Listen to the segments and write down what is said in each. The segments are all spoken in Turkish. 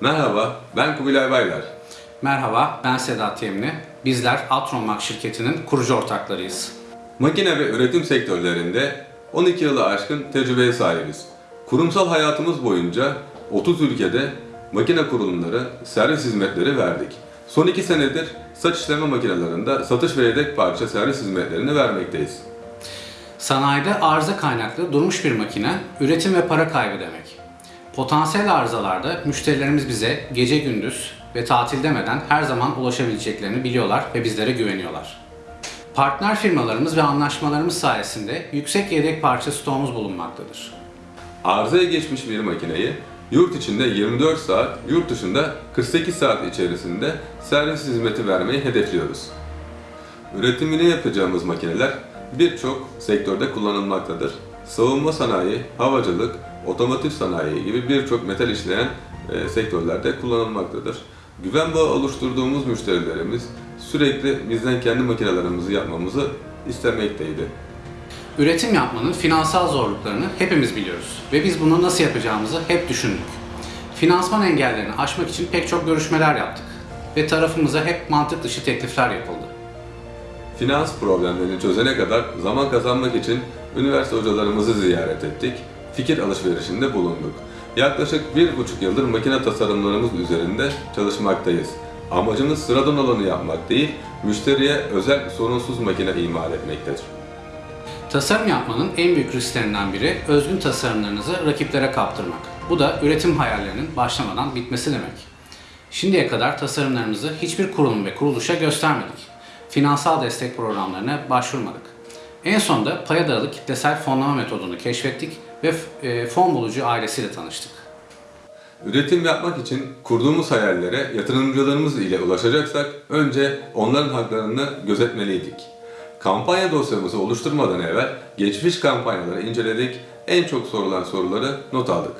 Merhaba, ben Kubilay Baylar. Merhaba, ben Sedat Yemli. Bizler Atromak şirketinin kurucu ortaklarıyız. Makine ve üretim sektörlerinde 12 yılı aşkın tecrübeye sahibiz. Kurumsal hayatımız boyunca 30 ülkede makine kurulumları, servis hizmetleri verdik. Son 2 senedir saç işleme makinelerinde satış ve yedek parça servis hizmetlerini vermekteyiz. Sanayide arıza kaynaklı durmuş bir makine, üretim ve para kaybı demek. Potansiyel arızalarda müşterilerimiz bize gece gündüz ve tatil demeden her zaman ulaşabileceklerini biliyorlar ve bizlere güveniyorlar. Partner firmalarımız ve anlaşmalarımız sayesinde yüksek yedek parça stoğumuz bulunmaktadır. Arızaya geçmiş bir makineyi yurt içinde 24 saat, yurt dışında 48 saat içerisinde servis hizmeti vermeyi hedefliyoruz. Üretimini yapacağımız makineler birçok sektörde kullanılmaktadır. Savunma sanayi, havacılık, otomotiv sanayi gibi birçok metal işleyen e, sektörlerde kullanılmaktadır. Güven bağı oluşturduğumuz müşterilerimiz sürekli bizden kendi makinelerimizi yapmamızı istemekteydi. Üretim yapmanın finansal zorluklarını hepimiz biliyoruz ve biz bunu nasıl yapacağımızı hep düşündük. Finansman engellerini aşmak için pek çok görüşmeler yaptık ve tarafımıza hep mantık dışı teklifler yapıldı. Finans problemlerini çözene kadar zaman kazanmak için üniversite hocalarımızı ziyaret ettik, fikir alışverişinde bulunduk. Yaklaşık bir buçuk yıldır makine tasarımlarımız üzerinde çalışmaktayız. Amacımız sıradan olanı yapmak değil, müşteriye özel sorunsuz makine imal etmektedir. Tasarım yapmanın en büyük risklerinden biri özgün tasarımlarınızı rakiplere kaptırmak. Bu da üretim hayallerinin başlamadan bitmesi demek. Şimdiye kadar tasarımlarımızı hiçbir kurum ve kuruluşa göstermedik. Finansal destek programlarına başvurmadık. En sonunda paya dayalı kitlesel fonlama metodunu keşfettik ve e, fon bulucu ailesiyle tanıştık. Üretim yapmak için kurduğumuz hayallere yatırımcılarımız ile ulaşacaksak önce onların haklarını gözetmeliydik. Kampanya dosyamızı oluşturmadan evvel geçmiş kampanyaları inceledik, en çok sorulan soruları not aldık.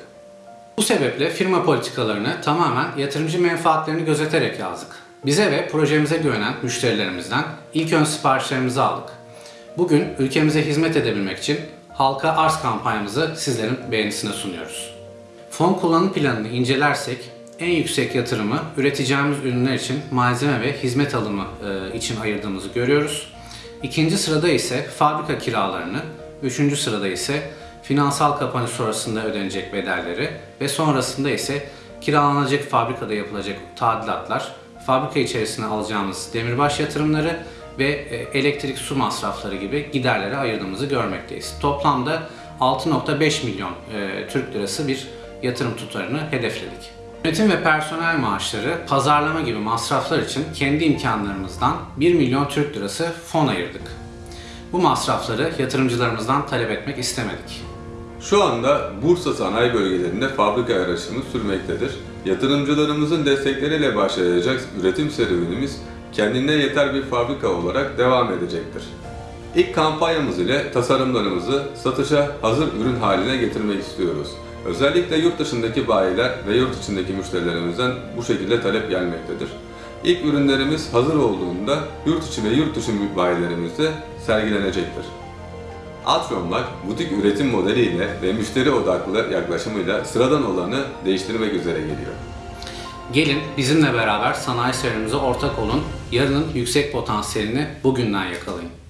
Bu sebeple firma politikalarını tamamen yatırımcı menfaatlerini gözeterek yazdık. Bize ve projemize güvenen müşterilerimizden ilk ön siparişlerimizi aldık. Bugün ülkemize hizmet edebilmek için halka arz kampanyamızı sizlerin beğenisine sunuyoruz. Fon kullanım planını incelersek en yüksek yatırımı üreteceğimiz ürünler için malzeme ve hizmet alımı e, için ayırdığımızı görüyoruz. İkinci sırada ise fabrika kiralarını, üçüncü sırada ise finansal kapanış sonrasında ödenecek bedelleri ve sonrasında ise kiralanacak fabrikada yapılacak tadilatlar, fabrika içerisine alacağımız demirbaş yatırımları ve e, elektrik su masrafları gibi giderlere ayırdığımızı görmekteyiz. Toplamda 6.5 milyon e, Türk lirası bir yatırım tutarını hedefledik. Yönetim ve personel maaşları, pazarlama gibi masraflar için kendi imkanlarımızdan 1 milyon Türk lirası fon ayırdık. Bu masrafları yatırımcılarımızdan talep etmek istemedik. Şu anda Bursa sanayi bölgelerinde fabrika yarışımız sürmektedir. Yatırımcılarımızın destekleriyle başlayacak üretim serüvenimiz kendine yeter bir fabrika olarak devam edecektir. İlk kampanyamız ile tasarımlarımızı satışa hazır ürün haline getirmek istiyoruz. Özellikle yurt dışındaki bayiler ve yurt içindeki müşterilerimizden bu şekilde talep gelmektedir. İlk ürünlerimiz hazır olduğunda yurt içi ve yurt dışı bayilerimizde sergilenecektir. Atromlak, butik üretim modeliyle ve müşteri odaklı yaklaşımıyla sıradan olanı değiştirmek üzere geliyor. Gelin bizimle beraber sanayi serüvenimize ortak olun, yarının yüksek potansiyelini bugünden yakalayın.